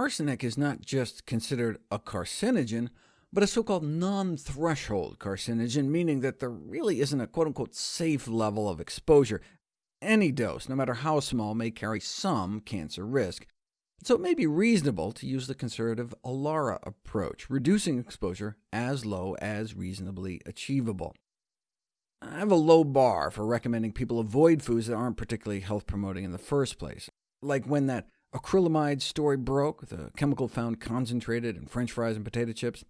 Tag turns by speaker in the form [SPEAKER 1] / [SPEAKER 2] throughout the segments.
[SPEAKER 1] arsenic is not just considered a carcinogen, but a so-called non-threshold carcinogen, meaning that there really isn't a quote-unquote safe level of exposure. Any dose, no matter how small, may carry some cancer risk. So it may be reasonable to use the conservative ALARA approach, reducing exposure as low as reasonably achievable. I have a low bar for recommending people avoid foods that aren't particularly health-promoting in the first place, like when that acrylamide story broke, the chemical found concentrated in french fries and potato chips.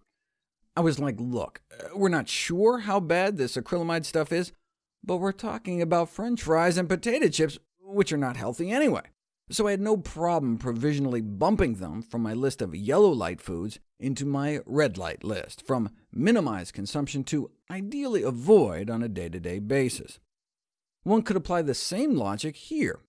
[SPEAKER 1] I was like, look, uh, we're not sure how bad this acrylamide stuff is, but we're talking about french fries and potato chips, which are not healthy anyway. So I had no problem provisionally bumping them from my list of yellow light foods into my red light list, from minimize consumption to ideally avoid on a day-to-day -day basis. One could apply the same logic here.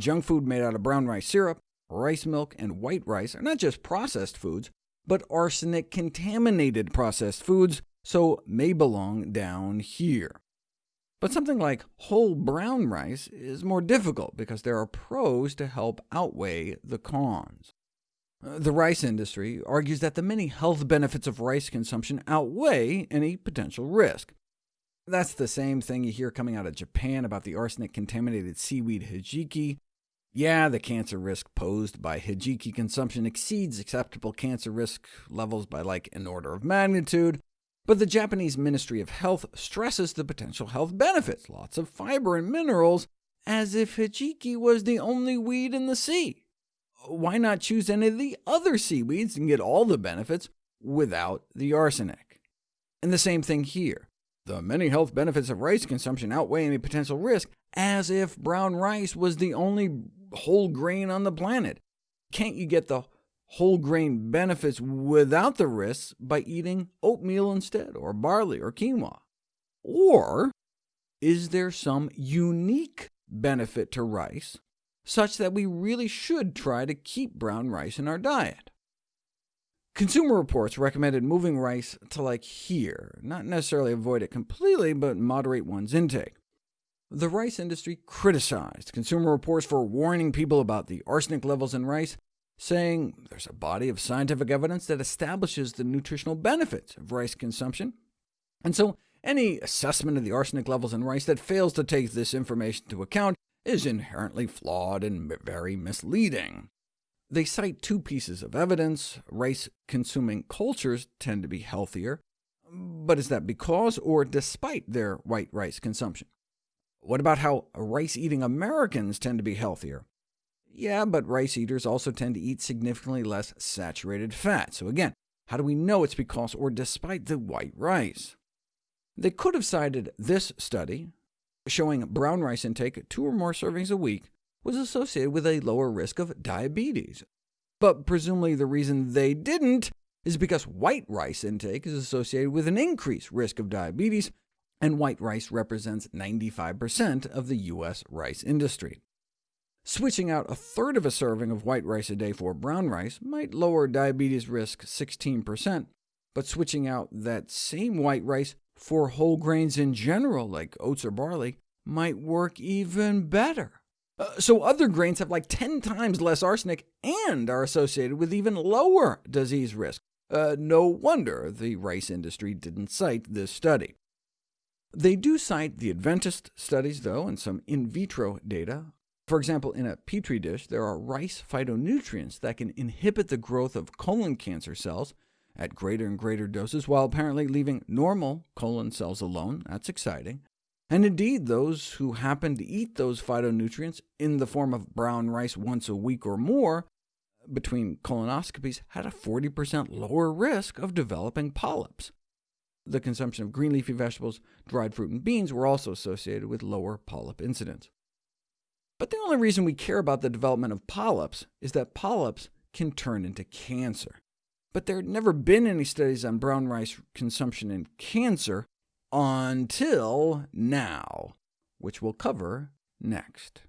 [SPEAKER 1] Junk food made out of brown rice syrup, rice milk, and white rice are not just processed foods, but arsenic-contaminated processed foods, so may belong down here. But something like whole brown rice is more difficult, because there are pros to help outweigh the cons. Uh, the rice industry argues that the many health benefits of rice consumption outweigh any potential risk. That's the same thing you hear coming out of Japan about the arsenic-contaminated seaweed hijiki, yeah, the cancer risk posed by hijiki consumption exceeds acceptable cancer risk levels by like an order of magnitude, but the Japanese Ministry of Health stresses the potential health benefits, lots of fiber and minerals, as if hijiki was the only weed in the sea. Why not choose any of the other seaweeds and get all the benefits without the arsenic? And the same thing here. The many health benefits of rice consumption outweigh any potential risk, as if brown rice was the only whole grain on the planet. Can't you get the whole grain benefits without the risks by eating oatmeal instead, or barley, or quinoa? Or is there some unique benefit to rice, such that we really should try to keep brown rice in our diet? Consumer Reports recommended moving rice to like here, not necessarily avoid it completely, but moderate one's intake. The rice industry criticized Consumer Reports for warning people about the arsenic levels in rice, saying there's a body of scientific evidence that establishes the nutritional benefits of rice consumption, and so any assessment of the arsenic levels in rice that fails to take this information into account is inherently flawed and very misleading. They cite two pieces of evidence. Rice-consuming cultures tend to be healthier, but is that because or despite their white rice consumption? What about how rice-eating Americans tend to be healthier? Yeah, but rice eaters also tend to eat significantly less saturated fat. So again, how do we know it's because or despite the white rice? They could have cited this study, showing brown rice intake two or more servings a week was associated with a lower risk of diabetes. But presumably the reason they didn't is because white rice intake is associated with an increased risk of diabetes, and white rice represents 95% of the U.S. rice industry. Switching out a third of a serving of white rice a day for brown rice might lower diabetes risk 16%, but switching out that same white rice for whole grains in general, like oats or barley, might work even better. Uh, so other grains have like 10 times less arsenic and are associated with even lower disease risk. Uh, no wonder the rice industry didn't cite this study. They do cite the Adventist studies, though, and some in vitro data. For example, in a petri dish, there are rice phytonutrients that can inhibit the growth of colon cancer cells at greater and greater doses, while apparently leaving normal colon cells alone. That's exciting. And indeed, those who happen to eat those phytonutrients in the form of brown rice once a week or more between colonoscopies had a 40% lower risk of developing polyps. The consumption of green leafy vegetables, dried fruit, and beans were also associated with lower polyp incidence. But the only reason we care about the development of polyps is that polyps can turn into cancer. But there had never been any studies on brown rice consumption in cancer until now, which we'll cover next.